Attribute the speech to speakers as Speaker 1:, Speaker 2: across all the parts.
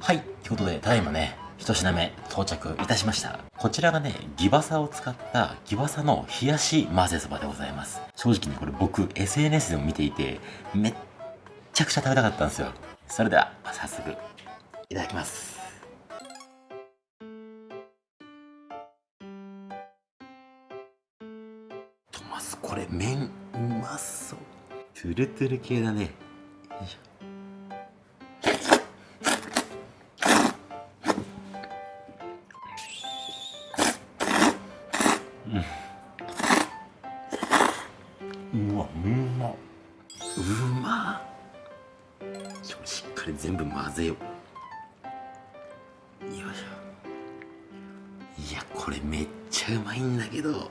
Speaker 1: はい。ってことで、ただいまね、一品目到着いたしました。こちらがね、ギバサを使ったギバサの冷やし混ぜそばでございます。正直ね、これ僕 SNS でも見ていて、めっちゃくちゃ食べたかったんですよ。それでは、早速、いただきます。とますこれ麺うまそうトゥルトゥル系だねよいしょこれめっちゃうまいんだけど。いや。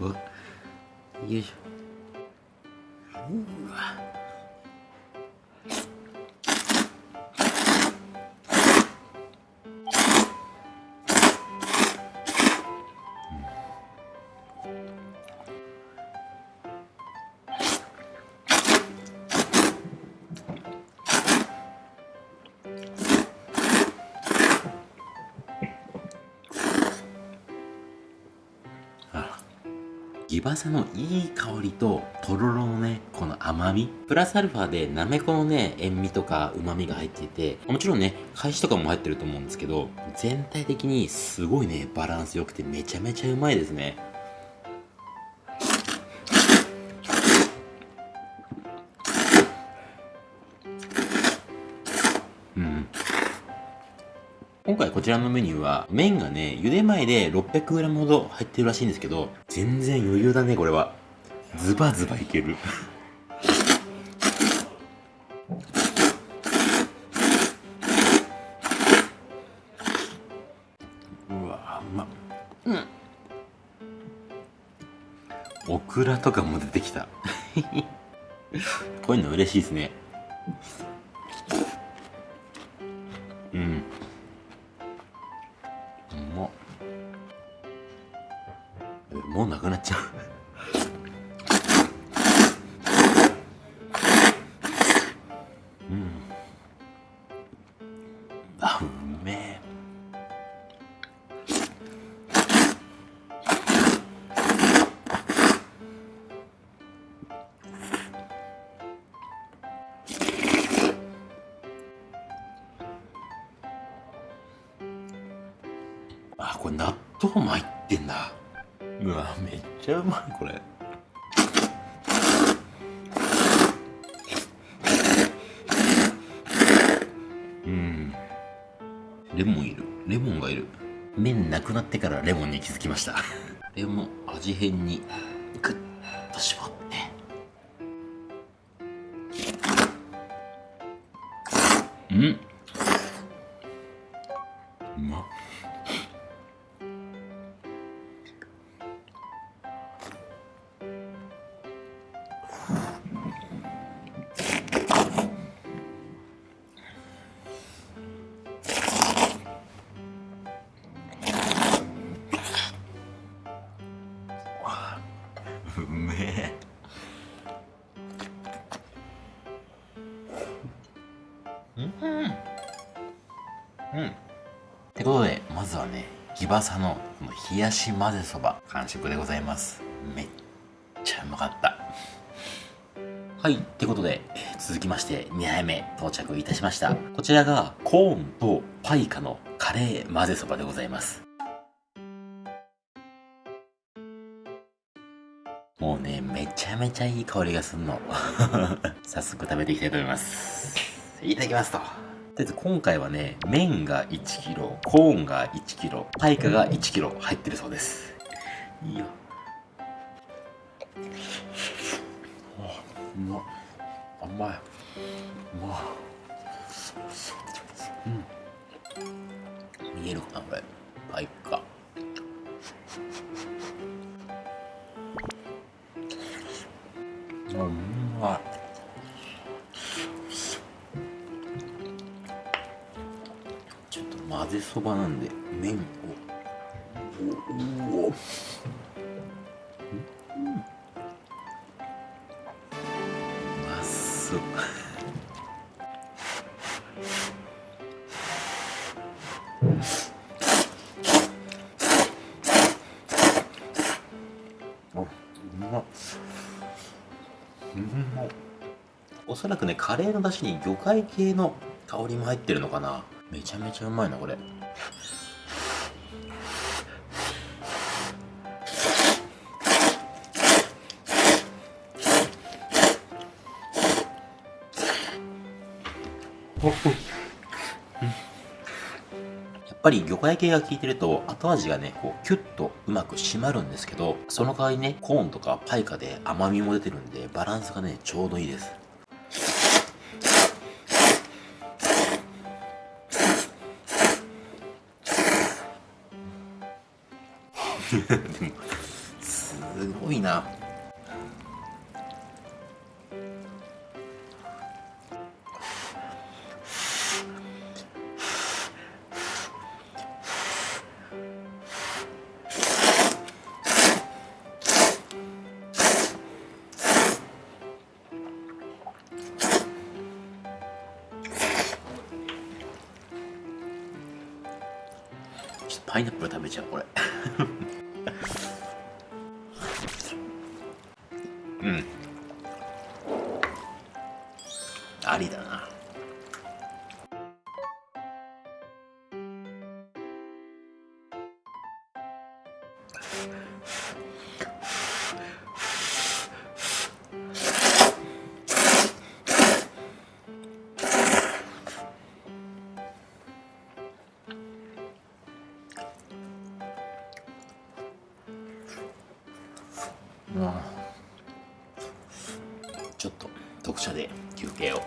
Speaker 1: うわ。よいしょ。うわギバサのいい香りと、とろろのね、この甘み。プラスアルファで、なめこのね、塩味とか旨味が入っていて、もちろんね、返しとかも入ってると思うんですけど、全体的にすごいね、バランス良くてめちゃめちゃうまいですね。ちらのメニューは、麺がね、茹で前で 600g ほど入ってるらしいんですけど、全然余裕だね、これは。ズバズバいける。うわうまうんオクラとかも出てきた こういうの嬉しいですねうんもうなくなっちゃう。うん。あうめえ。あこれ納豆も入ってんだ。うわめっちゃうまいこれ。うん。レモンいる。レモンがいる。麺なくなってからレモンに気づきました。レモン味変にグッと絞って。うん。ギバサのこの冷やし混ぜそば完食でございますめっちゃうまかったはいってことで、続きまして2杯目到着いたしましたこちらがコーンとパイカのカレー混ぜそばでございますもうね、めちゃめちゃいい香りがすんの。早速食べていきたいと思います。いただきますと。とりあえず今回はね、麺が 1kg、コーンが 1kg、パイカが 1kg 入ってるそうです。いいよ。うまっ。甘い。うまうん。見えるかなこれ。パイカ。うまいぜそばなんで麺を。おお。おそう。あうまっ。うん。おそらくねカレーの出汁に魚介系の香りも入ってるのかな。めちゃめちゃうまいなこれ。やっぱり魚介系が効いてると後味がねこうキュッとうまく締まるんですけどその代わりねコーンとかパイカで甘みも出てるんでバランスがねちょうどいいです。すごいな。パイナップル食べちゃうこれ。うん。ありだな。うんちょっと読者で休憩を。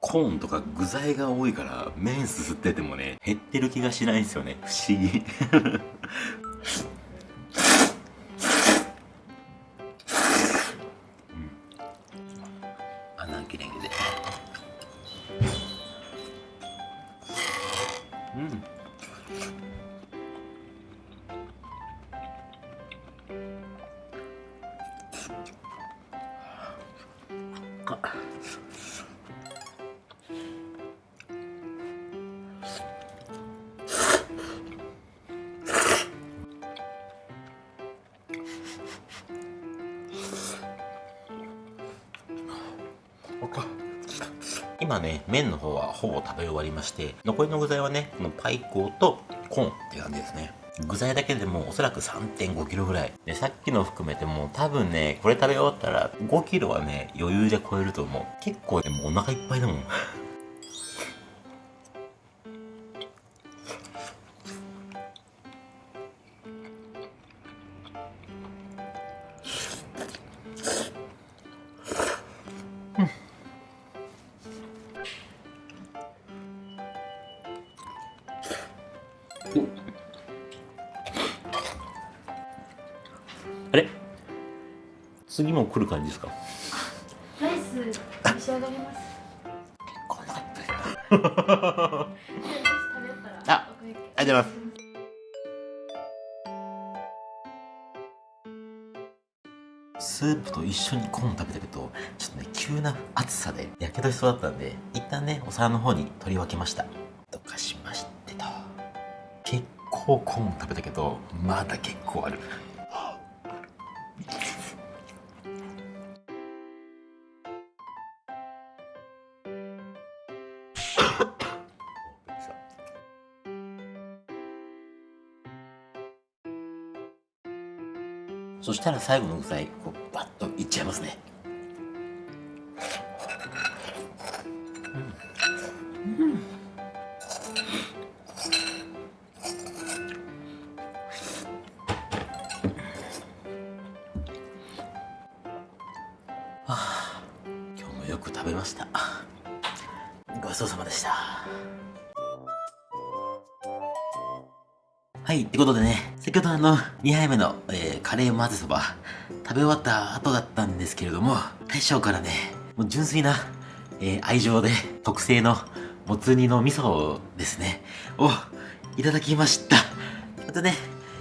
Speaker 1: コーンとか具材が多いから麺すすっててもね減ってる気がしないんですよね。不思議。今ね麺の方はほぼ食べ終わりまして残りの具材はねこのパイコーとコーンって感じですね。具材だけでもおそらく 3.5kg ぐらい。でさっきの含めても多分ねこれ食べ終わったら 5kg はね余裕で超えると思う。結構でもお腹いっぱいだもん。次も来る感じですか？
Speaker 2: ライス召し上がります。
Speaker 1: こんな
Speaker 2: あ。
Speaker 1: ありがとうございます。スープと一緒にコーン食べたけどちょっとね急な暑さでやけどしそうだったんで一旦ねお皿の方に取り分けました。とかしましてと。結構コーン食べたけどまだ結構あるしたら最後の具材こうバッといっちゃいますね。はあ今日もよく食べました。ごちそうさまでした。はい、ってことでね、先ほどあの、2杯目の、えーカレー混ぜそば、食べ終わった後だったんですけれども、大将からね、もう純粋な、えー愛情で、特製の、もつ煮の味噌ですね、を、いただきました。またね、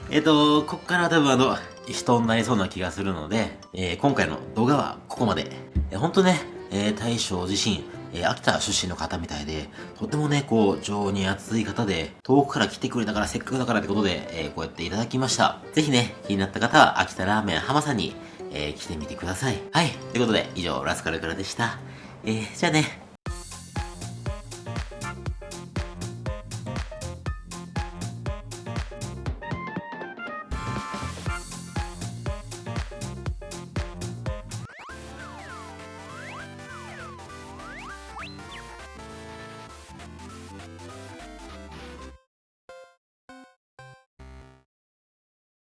Speaker 1: えっ、と、こっから多分あの、人になりそうな気がするので、えー今回の動画はここまで。えー、ほんとね、えー大将自身、えー秋田出身の方みたいで、とてもね、こう、情に熱い方で、遠くから来てくれたから、せっかくだからってことで、えーこうやっていただきました。ぜひね、気になった方は、秋田ラーメン浜さんに、えー来てみてください。はい。ということで、以上、ラスカルからでした。えーじゃあね、